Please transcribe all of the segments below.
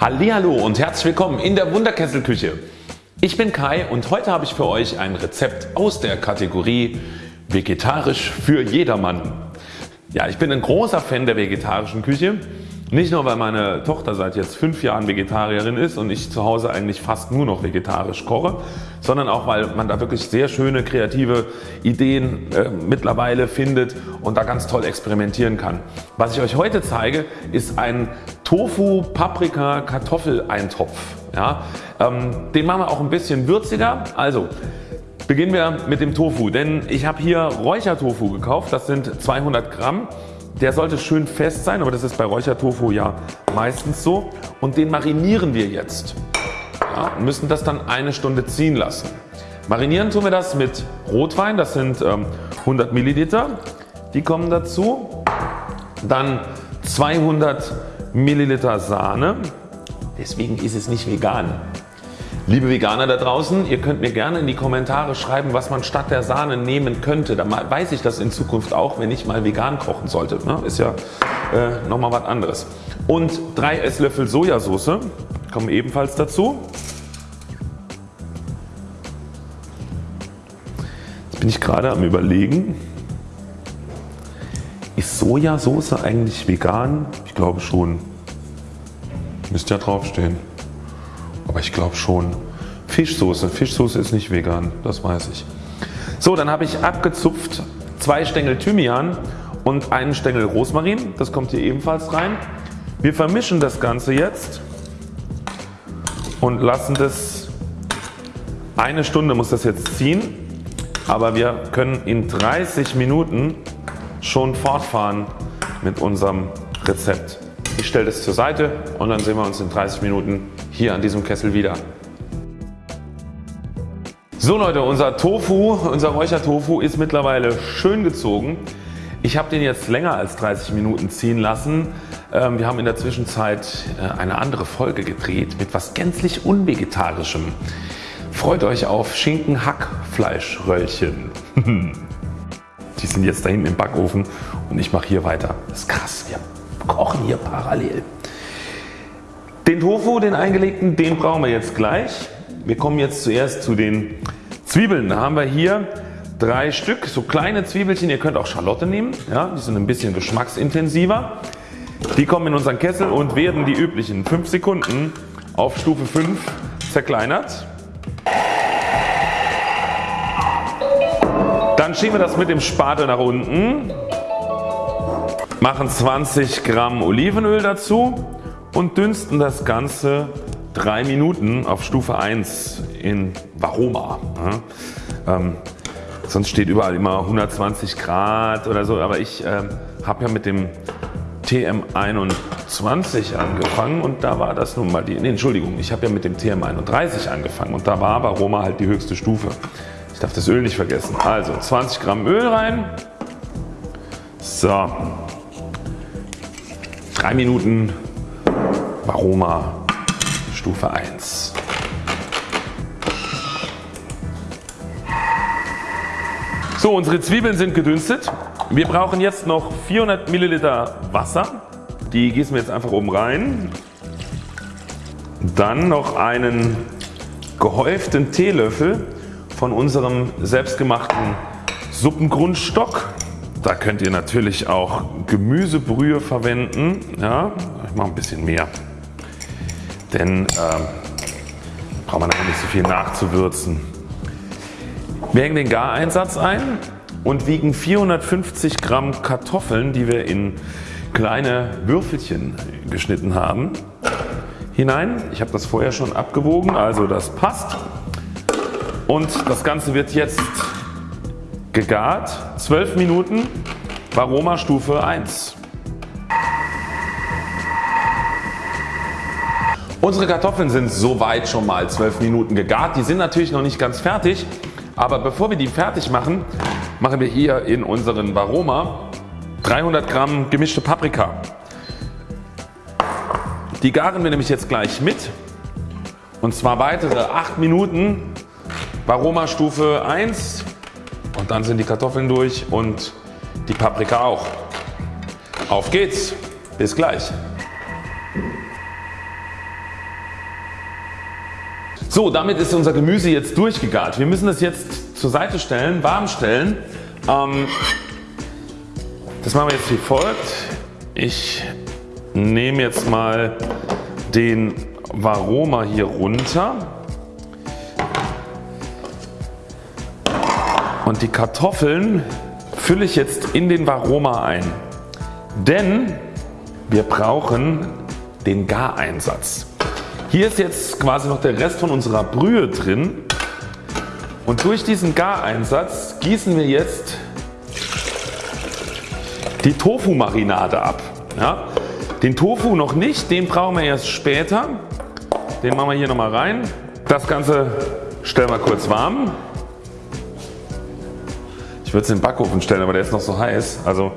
Hallo und herzlich willkommen in der Wunderkesselküche. Ich bin Kai und heute habe ich für euch ein Rezept aus der Kategorie Vegetarisch für jedermann. Ja, ich bin ein großer Fan der vegetarischen Küche nicht nur weil meine Tochter seit jetzt 5 Jahren Vegetarierin ist und ich zu Hause eigentlich fast nur noch vegetarisch koche, sondern auch weil man da wirklich sehr schöne kreative Ideen äh, mittlerweile findet und da ganz toll experimentieren kann. Was ich euch heute zeige ist ein Tofu Paprika Kartoffeleintopf. Ja, ähm, den machen wir auch ein bisschen würziger. Also beginnen wir mit dem Tofu, denn ich habe hier Räuchertofu gekauft. Das sind 200 Gramm. Der sollte schön fest sein, aber das ist bei Räuchertofu ja meistens so und den marinieren wir jetzt. Ja, müssen das dann eine Stunde ziehen lassen. Marinieren tun wir das mit Rotwein, das sind ähm, 100 Milliliter, die kommen dazu. Dann 200 Milliliter Sahne, deswegen ist es nicht vegan. Liebe Veganer da draußen, ihr könnt mir gerne in die Kommentare schreiben was man statt der Sahne nehmen könnte. Dann weiß ich das in Zukunft auch wenn ich mal vegan kochen sollte. Ne? Ist ja äh, nochmal was anderes. Und 3 Esslöffel Sojasauce kommen ebenfalls dazu. Jetzt bin ich gerade am überlegen ist Sojasauce eigentlich vegan? Ich glaube schon. Müsste ja draufstehen. Aber ich glaube schon. Fischsoße. Fischsoße ist nicht vegan, das weiß ich. So, dann habe ich abgezupft zwei Stängel Thymian und einen Stängel Rosmarin. Das kommt hier ebenfalls rein. Wir vermischen das Ganze jetzt und lassen das eine Stunde muss das jetzt ziehen, aber wir können in 30 Minuten schon fortfahren mit unserem Rezept. Ich stelle das zur Seite und dann sehen wir uns in 30 Minuten hier an diesem Kessel wieder. So Leute, unser Tofu, unser Räuchertofu ist mittlerweile schön gezogen. Ich habe den jetzt länger als 30 Minuten ziehen lassen. Ähm, wir haben in der Zwischenzeit äh, eine andere Folge gedreht mit was gänzlich unvegetarischem. Freut euch auf Schinken Hackfleischröllchen. Die sind jetzt da hinten im Backofen und ich mache hier weiter. Das ist krass. Wir kochen hier parallel. Den Tofu, den eingelegten, den brauchen wir jetzt gleich. Wir kommen jetzt zuerst zu den Zwiebeln. Da haben wir hier drei Stück, so kleine Zwiebelchen. Ihr könnt auch Schalotte nehmen. Ja, die sind ein bisschen geschmacksintensiver. Die kommen in unseren Kessel und werden die üblichen 5 Sekunden auf Stufe 5 zerkleinert. Dann schieben wir das mit dem Spatel nach unten machen 20 Gramm Olivenöl dazu und dünsten das Ganze 3 Minuten auf Stufe 1 in Varoma. Ja, ähm, sonst steht überall immer 120 Grad oder so, aber ich äh, habe ja mit dem TM21 angefangen und da war das nun mal die, nee, Entschuldigung, ich habe ja mit dem TM31 angefangen und da war Varoma halt die höchste Stufe. Ich darf das Öl nicht vergessen. Also 20 Gramm Öl rein. So, 3 Minuten Varoma Stufe 1. So unsere Zwiebeln sind gedünstet. Wir brauchen jetzt noch 400 Milliliter Wasser. Die gießen wir jetzt einfach oben rein. Dann noch einen gehäuften Teelöffel von unserem selbstgemachten Suppengrundstock. Da könnt ihr natürlich auch Gemüsebrühe verwenden. Ja, ich mache ein bisschen mehr. Denn äh, braucht man nicht so viel nachzuwürzen. Wir hängen den Gareinsatz ein und wiegen 450 Gramm Kartoffeln die wir in kleine Würfelchen geschnitten haben hinein. Ich habe das vorher schon abgewogen also das passt. Und das Ganze wird jetzt gegart 12 Minuten Varoma Stufe 1. Unsere Kartoffeln sind soweit schon mal 12 Minuten gegart. Die sind natürlich noch nicht ganz fertig, aber bevor wir die fertig machen, machen wir hier in unseren Varoma 300 Gramm gemischte Paprika. Die garen wir nämlich jetzt gleich mit und zwar weitere 8 Minuten Varoma Stufe 1 und dann sind die Kartoffeln durch und die Paprika auch. Auf geht's, bis gleich. So damit ist unser Gemüse jetzt durchgegart. Wir müssen das jetzt zur Seite stellen, warm stellen. Ähm, das machen wir jetzt wie folgt. Ich nehme jetzt mal den Varoma hier runter und die Kartoffeln fülle ich jetzt in den Varoma ein. Denn wir brauchen den Gareinsatz. Hier ist jetzt quasi noch der Rest von unserer Brühe drin und durch diesen Gareinsatz gießen wir jetzt die Tofu Marinade ab. Ja, den Tofu noch nicht, den brauchen wir erst später. Den machen wir hier nochmal rein. Das Ganze stellen wir kurz warm. Würde es in den Backofen stellen, aber der ist noch so heiß. Also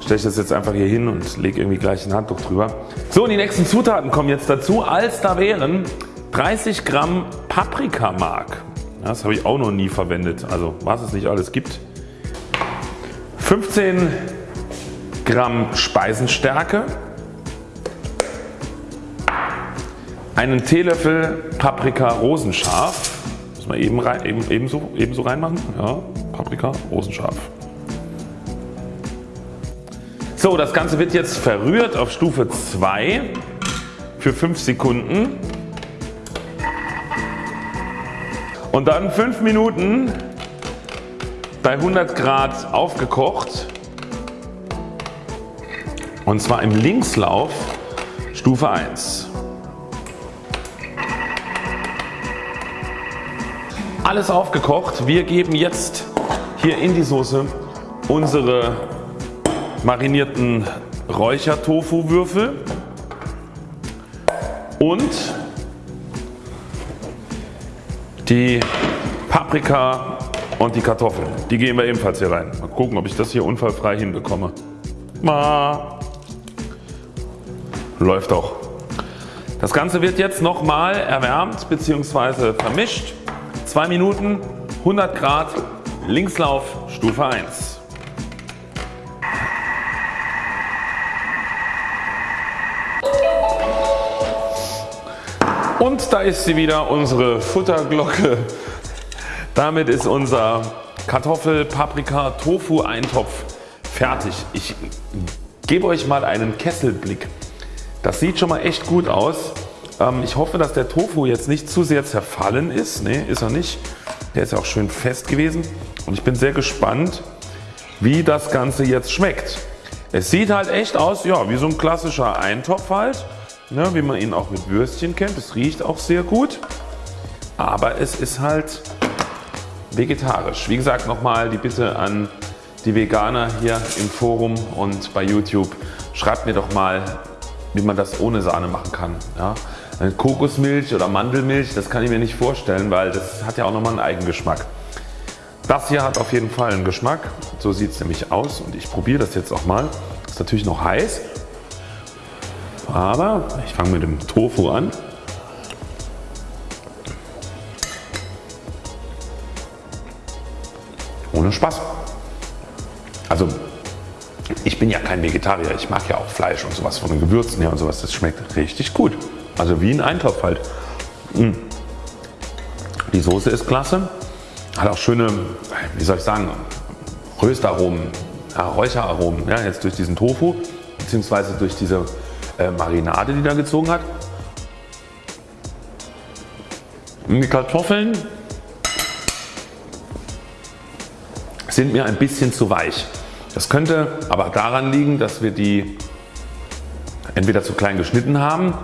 stelle ich das jetzt einfach hier hin und lege irgendwie gleich ein Handtuch drüber. So die nächsten Zutaten kommen jetzt dazu als da wären 30 Gramm Paprikamark. Das habe ich auch noch nie verwendet, also was es nicht alles gibt. 15 Gramm Speisenstärke, einen Teelöffel Paprika rosenscharf, muss man eben rein, eben, ebenso, ebenso reinmachen, ja, Paprika rosenscharf. So das Ganze wird jetzt verrührt auf Stufe 2 für 5 Sekunden und dann 5 Minuten bei 100 Grad aufgekocht und zwar im Linkslauf Stufe 1. Alles aufgekocht. Wir geben jetzt hier in die Soße unsere marinierten Räuchertofu-Würfel und die Paprika und die Kartoffeln. Die geben wir ebenfalls hier rein. Mal gucken ob ich das hier unfallfrei hinbekomme. Ma. Läuft auch. Das Ganze wird jetzt nochmal erwärmt bzw. vermischt. 2 Minuten 100 Grad Linkslauf Stufe 1. Und da ist sie wieder unsere Futterglocke. Damit ist unser Kartoffel, Paprika, Tofu Eintopf fertig. Ich gebe euch mal einen Kesselblick. Das sieht schon mal echt gut aus. Ähm, ich hoffe dass der Tofu jetzt nicht zu sehr zerfallen ist. Ne ist er nicht. Der ist ja auch schön fest gewesen und ich bin sehr gespannt wie das Ganze jetzt schmeckt. Es sieht halt echt aus ja, wie so ein klassischer Eintopf halt ne, wie man ihn auch mit Würstchen kennt. Es riecht auch sehr gut, aber es ist halt vegetarisch. Wie gesagt nochmal die Bitte an die Veganer hier im Forum und bei YouTube. Schreibt mir doch mal wie man das ohne Sahne machen kann. Ja. Kokosmilch oder Mandelmilch das kann ich mir nicht vorstellen, weil das hat ja auch nochmal einen Eigengeschmack. Das hier hat auf jeden Fall einen Geschmack. So sieht es nämlich aus und ich probiere das jetzt auch mal. Ist natürlich noch heiß aber ich fange mit dem Tofu an. Ohne Spaß. Also ich bin ja kein Vegetarier, ich mag ja auch Fleisch und sowas von den Gewürzen her und sowas. Das schmeckt richtig gut. Also wie ein Eintopf halt. Mm. Die Soße ist klasse. Hat auch schöne, wie soll ich sagen, Röstaromen, Räucheraromen. Ja, jetzt durch diesen Tofu beziehungsweise durch diese äh, Marinade die da gezogen hat. Die Kartoffeln sind mir ein bisschen zu weich. Das könnte aber daran liegen dass wir die entweder zu klein geschnitten haben.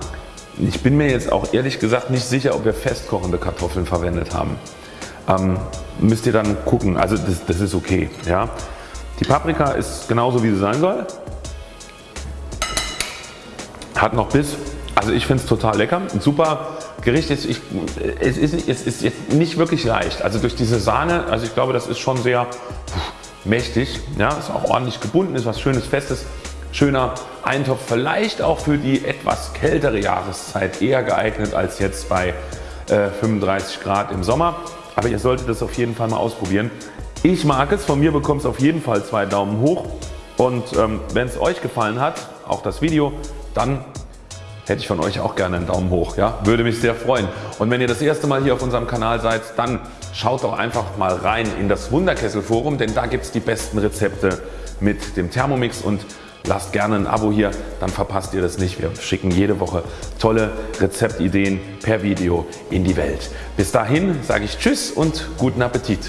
Ich bin mir jetzt auch ehrlich gesagt nicht sicher ob wir festkochende Kartoffeln verwendet haben. Ähm, müsst ihr dann gucken, also das, das ist okay. Ja. Die Paprika ist genauso wie sie sein soll. Hat noch Biss. Also ich finde es total lecker. Ein super Gericht ist, ich, es, ist, es ist jetzt nicht wirklich leicht. Also durch diese Sahne, also ich glaube das ist schon sehr mächtig. Ja, ist auch ordentlich gebunden, ist was schönes Festes. Schöner Eintopf, vielleicht auch für die etwas kältere Jahreszeit eher geeignet als jetzt bei äh, 35 Grad im Sommer. Aber ihr solltet das auf jeden Fall mal ausprobieren. Ich mag es, von mir bekommt es auf jeden Fall zwei Daumen hoch und ähm, wenn es euch gefallen hat, auch das Video, dann hätte ich von euch auch gerne einen Daumen hoch. Ja? Würde mich sehr freuen. Und wenn ihr das erste Mal hier auf unserem Kanal seid, dann schaut doch einfach mal rein in das Wunderkessel Forum, denn da gibt es die besten Rezepte mit dem Thermomix und lasst gerne ein Abo hier, dann verpasst ihr das nicht. Wir schicken jede Woche tolle Rezeptideen per Video in die Welt. Bis dahin sage ich Tschüss und guten Appetit.